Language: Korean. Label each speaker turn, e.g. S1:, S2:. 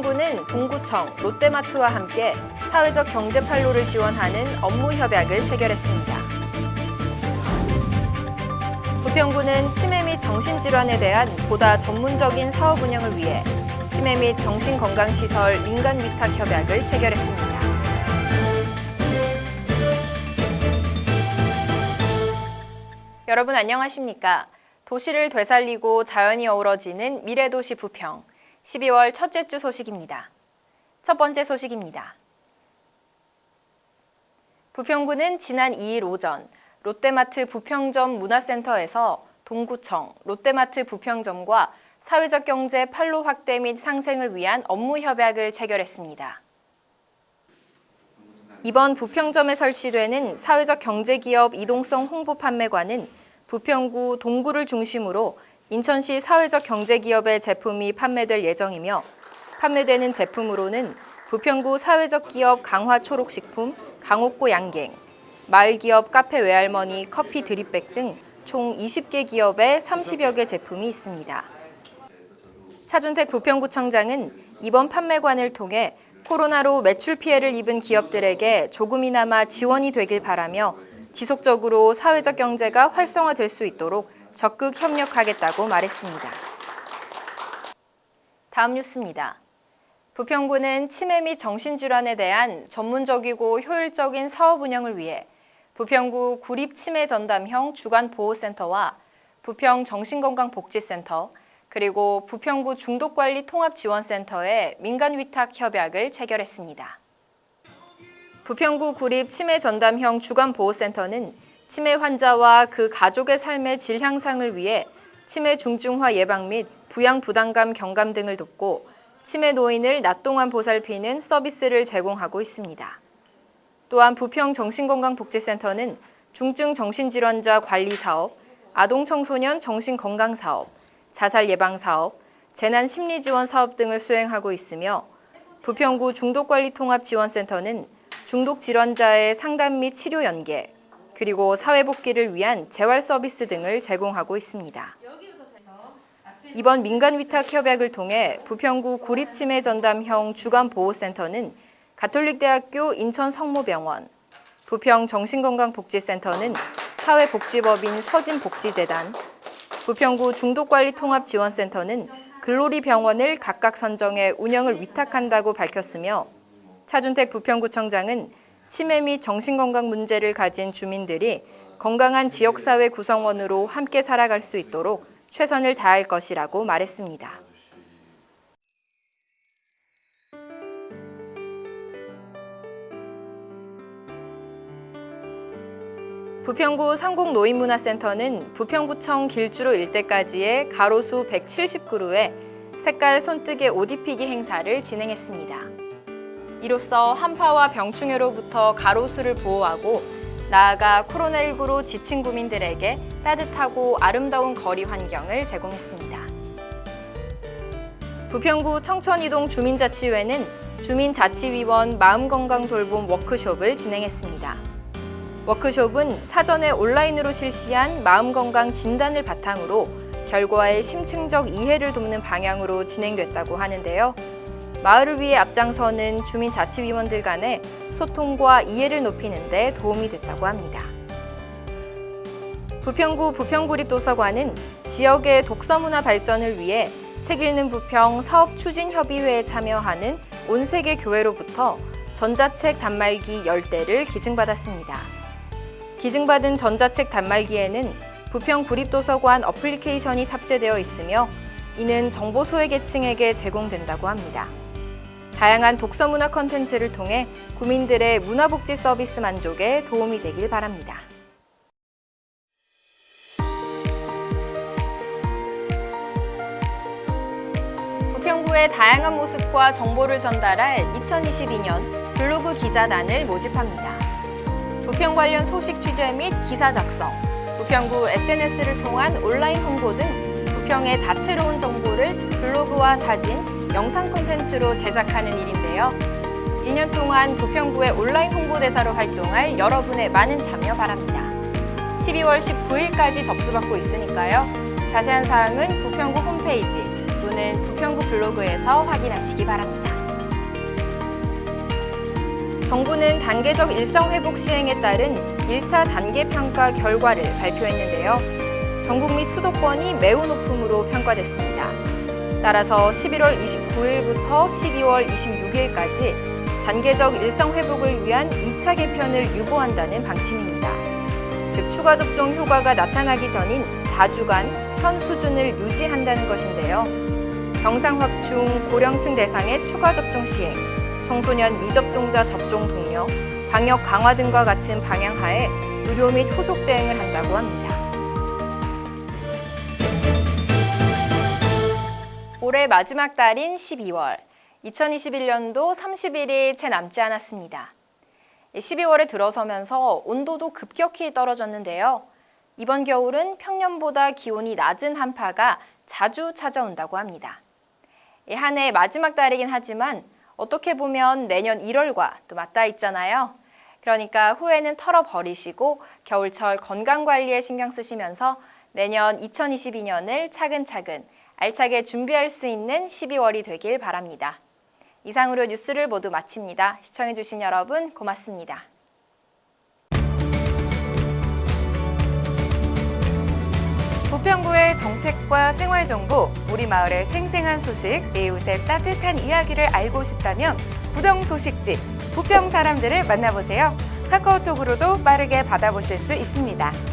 S1: 부평구는 동구청, 롯데마트와 함께 사회적 경제 판로를 지원하는 업무 협약을 체결했습니다. 부평구는 치매 및 정신질환에 대한 보다 전문적인 사업 운영을 위해 치매 및 정신건강시설 민간 위탁 협약을 체결했습니다. 여러분 안녕하십니까? 도시를 되살리고 자연이 어우러지는 미래도시 부평 12월 첫째 주 소식입니다. 첫 번째 소식입니다. 부평구는 지난 2일 오전 롯데마트 부평점 문화센터에서 동구청, 롯데마트 부평점과 사회적 경제 판로 확대 및 상생을 위한 업무 협약을 체결했습니다. 이번 부평점에 설치되는 사회적 경제기업 이동성 홍보 판매관은 부평구 동구를 중심으로 인천시 사회적 경제기업의 제품이 판매될 예정이며 판매되는 제품으로는 부평구 사회적 기업 강화 초록식품, 강옥고 양갱, 마을기업 카페 외할머니 커피 드립백 등 총 20개 기업의 30여 개 제품이 있습니다. 차준택 부평구청장은 이번 판매관을 통해 코로나로 매출 피해를 입은 기업들에게 조금이나마 지원이 되길 바라며 지속적으로 사회적 경제가 활성화될 수 있도록 적극 협력하겠다고 말했습니다. 다음 뉴스입니다. 부평구는 치매 및 정신질환에 대한 전문적이고 효율적인 사업 운영을 위해 부평구 구립치매전담형 주간보호센터와 부평 정신건강복지센터, 그리고 부평구 중독관리 통합지원센터의 민간위탁 협약을 체결했습니다. 부평구 구립 치매 전담형 주간보호센터는 치매 환자와 그 가족의 삶의 질 향상을 위해 치매 중증화 예방 및 부양 부담감 경감 등을 돕고 치매 노인을 낮 동안 보살피는 서비스를 제공하고 있습니다. 또한 부평 정신건강복지센터는 중증 정신질환자 관리 사업, 아동 청소년 정신건강 사업, 자살 예방 사업, 재난 심리 지원 사업 등을 수행하고 있으며 부평구 중독관리통합지원센터는 중독 질환자의 상담 및 치료 연계, 그리고 사회복귀를 위한 재활 서비스 등을 제공하고 있습니다. 이번 민간 위탁 협약을 통해 부평구 구립치매 전담형 주간보호센터는 가톨릭대학교 인천 성모병원, 부평 정신건강복지센터는 사회복지법인 서진복지재단, 부평구 중독관리통합지원센터는 글로리 병원을 각각 선정해 운영을 위탁한다고 밝혔으며 차준택 부평구청장은 치매 및 정신건강 문제를 가진 주민들이 건강한 지역사회 구성원으로 함께 살아갈 수 있도록 최선을 다할 것이라고 말했습니다. 부평구 상공노인문화센터는 부평구청 길주로 일대까지의 가로수 170그루의 색깔 손뜨개 옷 입히기 행사를 진행했습니다. 이로써 한파와 병충해로부터 가로수를 보호하고 나아가 코로나19로 지친 구민들에게 따뜻하고 아름다운 거리 환경을 제공했습니다. 부평구 청천이동 주민자치회는 주민자치위원 마음건강 돌봄 워크숍을 진행했습니다. 워크숍은 사전에 온라인으로 실시한 마음건강 진단을 바탕으로 결과의 심층적 이해를 돕는 방향으로 진행됐다고 하는데요. 마을을 위해 앞장서는 주민자치위원들 간의 소통과 이해를 높이는 데 도움이 됐다고 합니다. 부평구 부평구립도서관은 지역의 독서문화 발전을 위해 책 읽는 부평 사업추진협의회에 참여하는 온세계 교회로부터 전자책 단말기 10대를 기증받았습니다. 기증받은 전자책 단말기에는 부평 구립도서관 어플리케이션이 탑재되어 있으며 이는 정보 소외 계층에게 제공된다고 합니다. 다양한 독서 문화 컨텐츠를 통해 구민들의 문화복지 서비스 만족에 도움이 되길 바랍니다. 부평구의 다양한 모습과 정보를 전달할 2022년 블로그 기자단을 모집합니다. 부평 관련 소식 취재 및 기사 작성, 부평구 SNS를 통한 온라인 홍보 등 부평의 다채로운 정보를 블로그와 사진, 영상 콘텐츠로 제작하는 일인데요. 1년 동안 부평구의 온라인 홍보대사로 활동할 여러분의 많은 참여 바랍니다. 12월 19일까지 접수받고 있으니까요. 자세한 사항은 부평구 홈페이지 또는 부평구 블로그에서 확인하시기 바랍니다. 정부는 단계적 일상회복 시행에 따른 1차 단계 평가 결과를 발표했는데요. 전국 및 수도권이 매우 높음으로 평가됐습니다. 따라서 11월 29일부터 12월 26일까지 단계적 일상 회복을 위한 2차 개편을 유보한다는 방침입니다. 즉, 추가 접종 효과가 나타나기 전인 4주간 현 수준을 유지한다는 것인데요. 병상 확충, 고령층 대상의 추가 접종 시행, 청소년 미접종자 접종 독려, 방역 강화 등과 같은 방향하에 의료 및 후속 대응을 한다고 합니다. 올해 마지막 달인 12월, 2021년도 30일이 채 남지 않았습니다. 12월에 들어서면서 온도도 급격히 떨어졌는데요. 이번 겨울은 평년보다 기온이 낮은 한파가 자주 찾아온다고 합니다. 한해 마지막 달이긴 하지만 어떻게 보면 내년 1월과 또 맞닿아 있잖아요. 그러니까 후회는 털어버리시고 겨울철 건강관리에 신경 쓰시면서 내년 2022년을 차근차근 알차게 준비할 수 있는 12월이 되길 바랍니다. 이상으로 뉴스를 모두 마칩니다. 시청해주신 여러분 고맙습니다.
S2: 부평구의 정책과 생활정보, 우리 마을의 생생한 소식, 이웃의 따뜻한 이야기를 알고 싶다면 부정소식지, 부평 사람들을 만나보세요. 카카오톡으로도 빠르게 받아보실 수 있습니다.